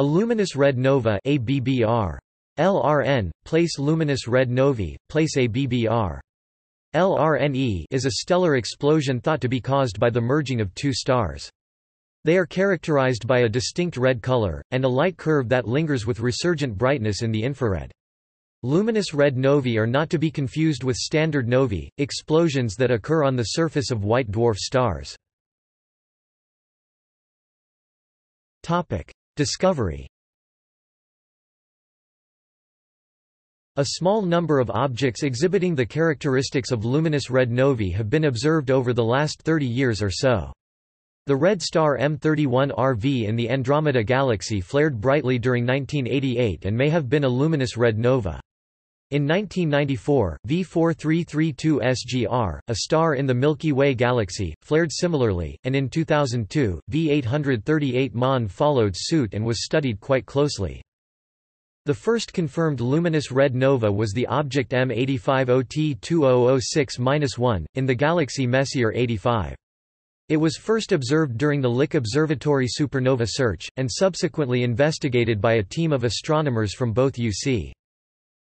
A luminous red nova ABBR. LRN, place luminous red novae, place ABBR. LRNE is a stellar explosion thought to be caused by the merging of two stars. They are characterized by a distinct red color, and a light curve that lingers with resurgent brightness in the infrared. Luminous red novae are not to be confused with standard novae, explosions that occur on the surface of white dwarf stars. Discovery A small number of objects exhibiting the characteristics of luminous red novae have been observed over the last 30 years or so. The red star M31RV in the Andromeda Galaxy flared brightly during 1988 and may have been a luminous red nova. In 1994, V4332 SGR, a star in the Milky Way galaxy, flared similarly, and in 2002, V838 MON followed suit and was studied quite closely. The first confirmed luminous red nova was the object M85OT2006-1, in the galaxy Messier 85. It was first observed during the Lick Observatory supernova search, and subsequently investigated by a team of astronomers from both UC.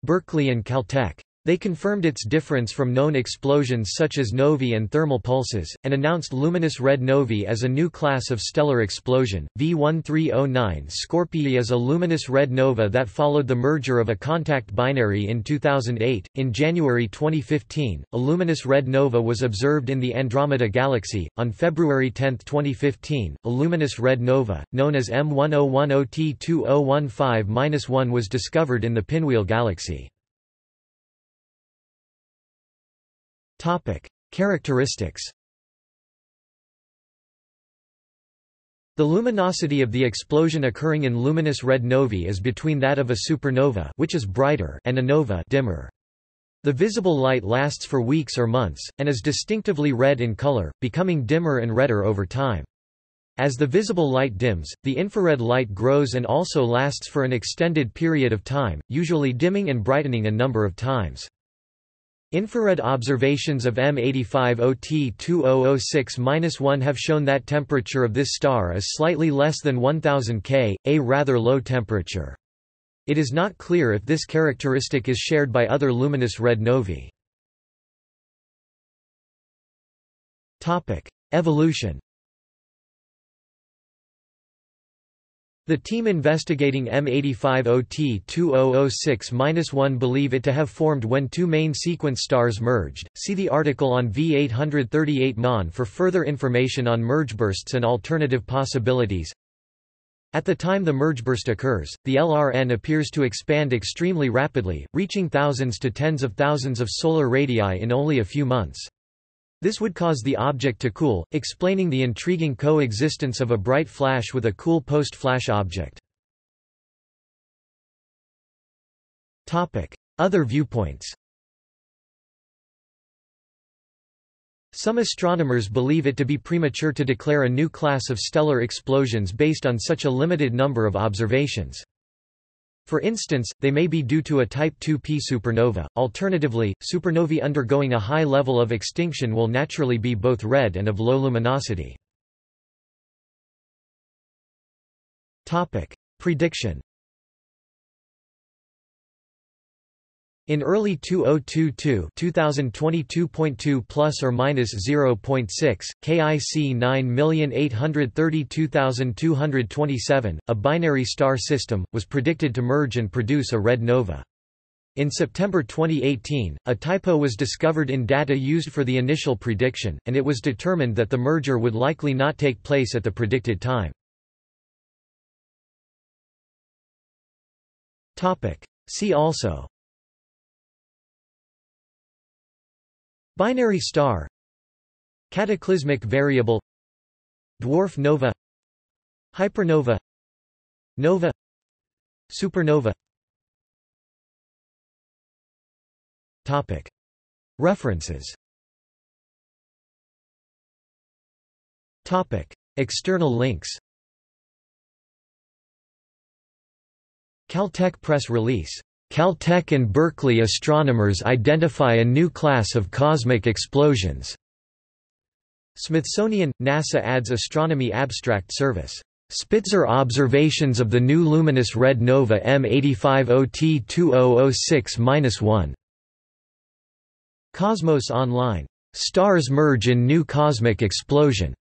Berkeley and Caltech. They confirmed its difference from known explosions such as novae and thermal pulses, and announced luminous red novae as a new class of stellar explosion. V1309 Scorpii is a luminous red nova that followed the merger of a contact binary in 2008. In January 2015, a luminous red nova was observed in the Andromeda Galaxy. On February 10, 2015, a luminous red nova, known as M101OT2015-1 was discovered in the Pinwheel Galaxy. Topic: Characteristics. The luminosity of the explosion occurring in luminous red novae is between that of a supernova, which is brighter, and a nova, dimmer. The visible light lasts for weeks or months and is distinctively red in color, becoming dimmer and redder over time. As the visible light dims, the infrared light grows and also lasts for an extended period of time, usually dimming and brightening a number of times. Infrared observations of M85OT2006-1 have shown that temperature of this star is slightly less than 1000 K, a rather low temperature. It is not clear if this characteristic is shared by other luminous red novae. Evolution The team investigating M85OT2006-1 believe it to have formed when two main sequence stars merged. See the article on V838 MON for further information on mergebursts and alternative possibilities. At the time the mergeburst occurs, the LRN appears to expand extremely rapidly, reaching thousands to tens of thousands of solar radii in only a few months. This would cause the object to cool, explaining the intriguing coexistence of a bright flash with a cool post-flash object. Other viewpoints Some astronomers believe it to be premature to declare a new class of stellar explosions based on such a limited number of observations. For instance, they may be due to a Type 2p supernova. Alternatively, supernovae undergoing a high level of extinction will naturally be both red and of low luminosity. Topic: Prediction In early 2022, 2022.2 plus or minus 0.6, KIC 9832227, a binary star system, was predicted to merge and produce a red nova. In September 2018, a typo was discovered in data used for the initial prediction, and it was determined that the merger would likely not take place at the predicted time. See also Binary star. Cataclysmic variable. Dwarf nova. Hypernova. Nova. Supernova. Topic. References. Topic. External links. Caltech press release Caltech and Berkeley astronomers identify a new class of cosmic explosions. Smithsonian – NASA ADS Astronomy Abstract Service Spitzer observations of the new luminous red nova M85OT2006-1. Cosmos Online. Stars merge in new cosmic explosion.